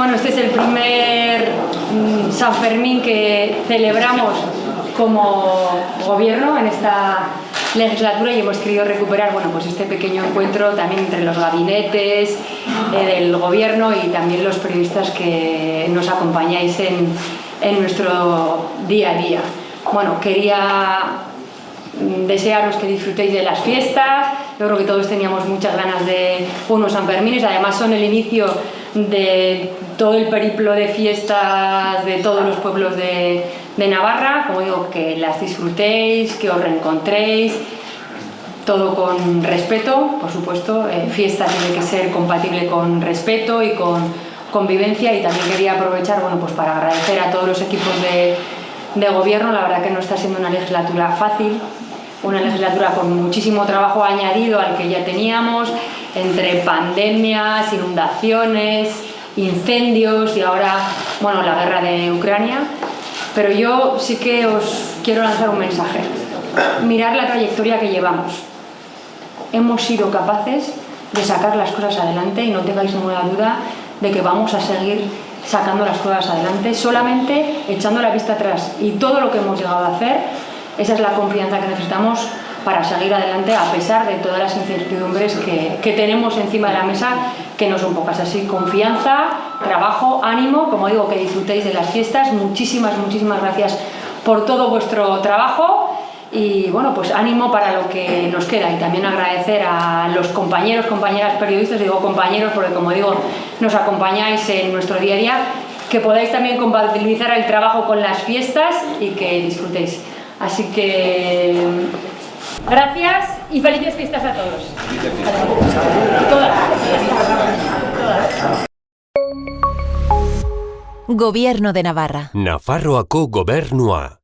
Bueno, este es el primer mm, San Fermín que celebramos como gobierno en esta legislatura y hemos querido recuperar bueno, pues este pequeño encuentro también entre los gabinetes eh, del gobierno y también los periodistas que nos acompañáis en, en nuestro día a día. Bueno, quería mm, desearos que disfrutéis de las fiestas, yo creo que todos teníamos muchas ganas de unos San Fermines, además son el inicio de todo el periplo de fiestas de todos los pueblos de, Navarra, como digo, que las disfrutéis, que os reencontréis, todo con respeto, por supuesto, eh, fiesta tiene que ser compatible con respeto y con convivencia y también quería aprovechar bueno, pues para agradecer a todos los equipos de gobierno, la verdad que no está siendo una legislatura fácil, una legislatura con muchísimo trabajo añadido al que ya teníamos, entre pandemias, inundaciones, incendios y ahora, bueno, la guerra de Ucrania. Pero yo sí que os quiero lanzar un mensaje. Mirar la trayectoria que llevamos. Hemos sido capaces de sacar las cosas adelante y no tengáis ninguna duda de que vamos a seguir sacando las cosas adelante solamente echando la vista atrás y todo lo que hemos llegado a hacer esa es la confianza que necesitamos para seguir adelante a pesar de todas las incertidumbres que, que, tenemos encima de la mesa, que no son pocas. Así, confianza, trabajo, ánimo, como digo, que disfrutéis de las fiestas. Muchísimas, muchísimas gracias por todo vuestro trabajo y bueno, pues ánimo para lo que nos queda y también agradecer a los compañeros, compañeras periodistas, digo compañeros porque como digo, nos acompañáis en nuestro día a día, que podáis también compatibilizar el trabajo con las fiestas y que disfrutéis. Así que gracias y felices fiestas a todos. Todas. Todas. Gobierno de Navarra. Nafarroako gobernua.